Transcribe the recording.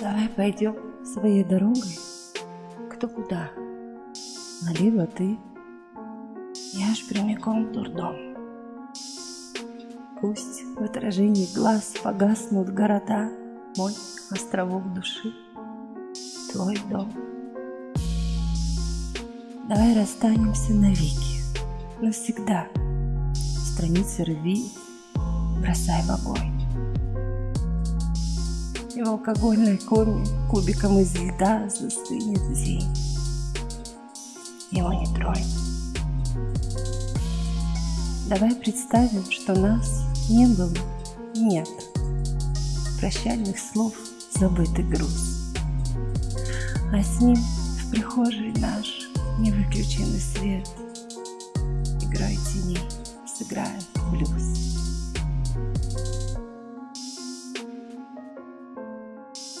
Давай пойдем своей дорогой, кто куда. Налево ты, я ж прямиком в дурдом. Пусть в отражении глаз погаснут города, Мой островок души, твой дом. Давай расстанемся навеки, навсегда. Страницы рви, бросай в огонь. В алкогольной коме кубиком из льда застынет день. Его не тронь. Давай представим, что нас не было, нет. Прощальных слов забытый груз. А с ним в прихожей наш невыключенный свет. Играй теней, сыграем блюз. Thank you.